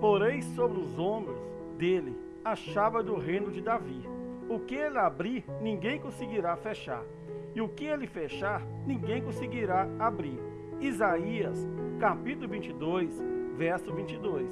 Porém, sobre os ombros dele a chave do reino de Davi. O que ele abrir, ninguém conseguirá fechar. E o que ele fechar, ninguém conseguirá abrir. Isaías, capítulo 22, verso 22.